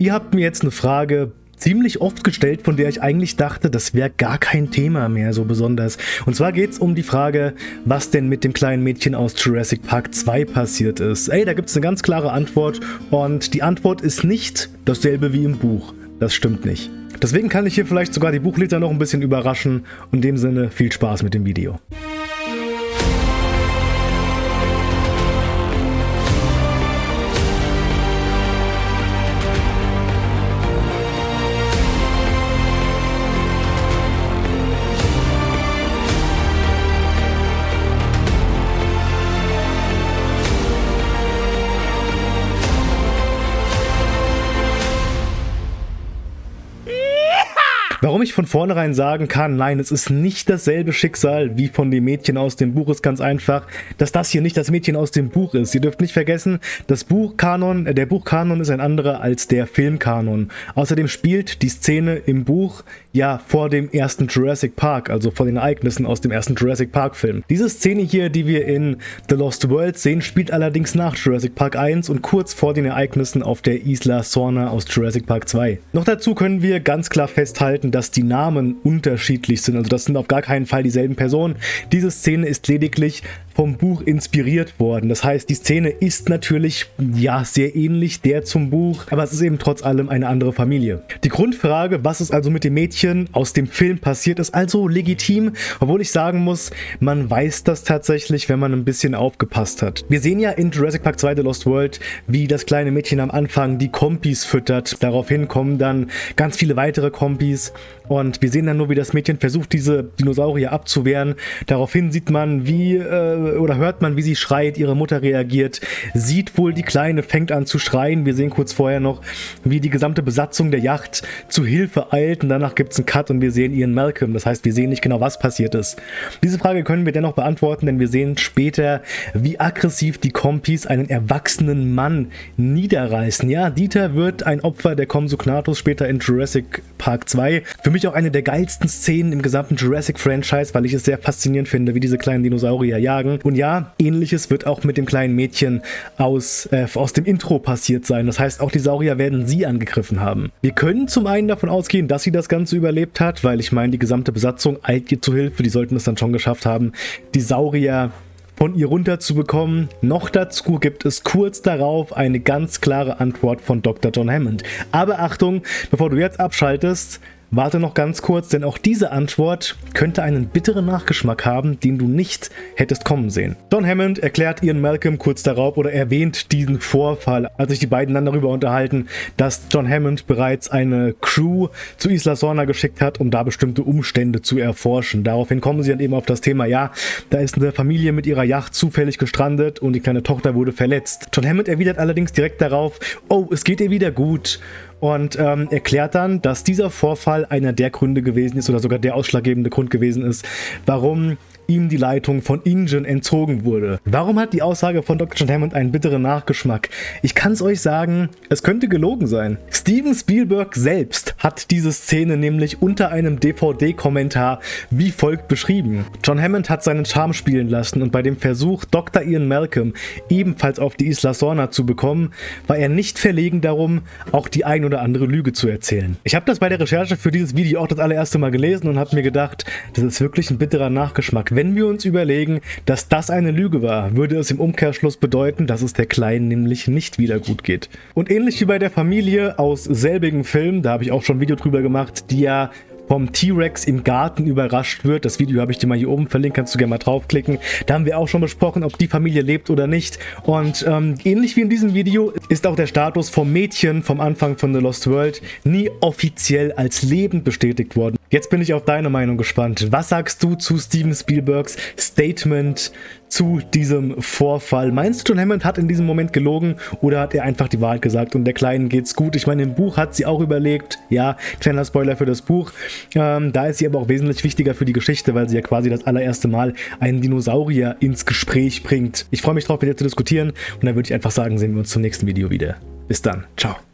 Ihr habt mir jetzt eine Frage ziemlich oft gestellt, von der ich eigentlich dachte, das wäre gar kein Thema mehr so besonders. Und zwar geht es um die Frage, was denn mit dem kleinen Mädchen aus Jurassic Park 2 passiert ist. Ey, da gibt es eine ganz klare Antwort und die Antwort ist nicht dasselbe wie im Buch. Das stimmt nicht. Deswegen kann ich hier vielleicht sogar die Buchleser noch ein bisschen überraschen in dem Sinne viel Spaß mit dem Video. Warum ich von vornherein sagen kann, nein, es ist nicht dasselbe Schicksal wie von dem Mädchen aus dem Buch, ist ganz einfach, dass das hier nicht das Mädchen aus dem Buch ist. Ihr dürft nicht vergessen, das Buchkanon, äh, der Buchkanon ist ein anderer als der Filmkanon. Außerdem spielt die Szene im Buch ja vor dem ersten Jurassic Park, also vor den Ereignissen aus dem ersten Jurassic Park Film. Diese Szene hier, die wir in The Lost World sehen, spielt allerdings nach Jurassic Park 1 und kurz vor den Ereignissen auf der Isla Sorna aus Jurassic Park 2. Noch dazu können wir ganz klar festhalten, beachten, dass die Namen unterschiedlich sind. Also das sind auf gar keinen Fall dieselben Personen. Diese Szene ist lediglich vom Buch inspiriert worden. Das heißt, die Szene ist natürlich, ja, sehr ähnlich der zum Buch, aber es ist eben trotz allem eine andere Familie. Die Grundfrage, was ist also mit dem Mädchen aus dem Film passiert, ist also legitim, obwohl ich sagen muss, man weiß das tatsächlich, wenn man ein bisschen aufgepasst hat. Wir sehen ja in Jurassic Park 2 The Lost World, wie das kleine Mädchen am Anfang die Kompis füttert. Daraufhin kommen dann ganz viele weitere Kompis und wir sehen dann nur, wie das Mädchen versucht, diese Dinosaurier abzuwehren. Daraufhin sieht man, wie äh, oder hört man, wie sie schreit, ihre Mutter reagiert, sieht wohl die Kleine, fängt an zu schreien. Wir sehen kurz vorher noch, wie die gesamte Besatzung der Yacht zu Hilfe eilt und danach gibt es einen Cut und wir sehen Ian Malcolm. Das heißt, wir sehen nicht genau, was passiert ist. Diese Frage können wir dennoch beantworten, denn wir sehen später, wie aggressiv die Kompis einen erwachsenen Mann niederreißen. Ja, Dieter wird ein Opfer der Compsognathus später in Jurassic Park 2. Für mich auch eine der geilsten Szenen im gesamten Jurassic-Franchise, weil ich es sehr faszinierend finde, wie diese kleinen Dinosaurier jagen. Und ja, ähnliches wird auch mit dem kleinen Mädchen aus, äh, aus dem Intro passiert sein. Das heißt, auch die Saurier werden sie angegriffen haben. Wir können zum einen davon ausgehen, dass sie das Ganze überlebt hat, weil ich meine, die gesamte Besatzung eilt ihr zu Hilfe. Die sollten es dann schon geschafft haben, die Saurier von ihr runterzubekommen. Noch dazu gibt es kurz darauf eine ganz klare Antwort von Dr. John Hammond. Aber Achtung, bevor du jetzt abschaltest, Warte noch ganz kurz, denn auch diese Antwort könnte einen bitteren Nachgeschmack haben, den du nicht hättest kommen sehen. John Hammond erklärt Ian Malcolm kurz darauf oder erwähnt diesen Vorfall, als sich die beiden dann darüber unterhalten, dass John Hammond bereits eine Crew zu Isla Sorna geschickt hat, um da bestimmte Umstände zu erforschen. Daraufhin kommen sie dann eben auf das Thema, ja, da ist eine Familie mit ihrer Yacht zufällig gestrandet und die kleine Tochter wurde verletzt. John Hammond erwidert allerdings direkt darauf, oh, es geht ihr wieder gut und ähm, erklärt dann, dass dieser Vorfall einer der Gründe gewesen ist oder sogar der ausschlaggebende Grund gewesen ist, warum ihm die Leitung von InGen entzogen wurde. Warum hat die Aussage von Dr. John Hammond einen bitteren Nachgeschmack? Ich kann es euch sagen, es könnte gelogen sein. Steven Spielberg selbst hat diese Szene nämlich unter einem DVD-Kommentar wie folgt beschrieben. John Hammond hat seinen Charme spielen lassen und bei dem Versuch, Dr. Ian Malcolm ebenfalls auf die Isla Sorna zu bekommen, war er nicht verlegen darum, auch die ein oder andere Lüge zu erzählen. Ich habe das bei der Recherche für dieses Video auch das allererste Mal gelesen und habe mir gedacht, das ist wirklich ein bitterer Nachgeschmack. Wenn wir uns überlegen, dass das eine Lüge war, würde es im Umkehrschluss bedeuten, dass es der Kleinen nämlich nicht wieder gut geht. Und ähnlich wie bei der Familie aus selbigen Film, da habe ich auch schon ein Video drüber gemacht, die ja vom T-Rex im Garten überrascht wird. Das Video habe ich dir mal hier oben verlinkt, kannst du gerne mal draufklicken. Da haben wir auch schon besprochen, ob die Familie lebt oder nicht. Und ähm, ähnlich wie in diesem Video ist auch der Status vom Mädchen vom Anfang von The Lost World nie offiziell als lebend bestätigt worden. Jetzt bin ich auf deine Meinung gespannt. Was sagst du zu Steven Spielbergs Statement zu diesem Vorfall? Meinst du, John Hammond hat in diesem Moment gelogen oder hat er einfach die Wahrheit gesagt und der Kleinen geht's gut? Ich meine, im Buch hat sie auch überlegt. Ja, kleiner Spoiler für das Buch. Ähm, da ist sie aber auch wesentlich wichtiger für die Geschichte, weil sie ja quasi das allererste Mal einen Dinosaurier ins Gespräch bringt. Ich freue mich drauf, mit dir zu diskutieren und dann würde ich einfach sagen, sehen wir uns zum nächsten Video wieder. Bis dann. Ciao.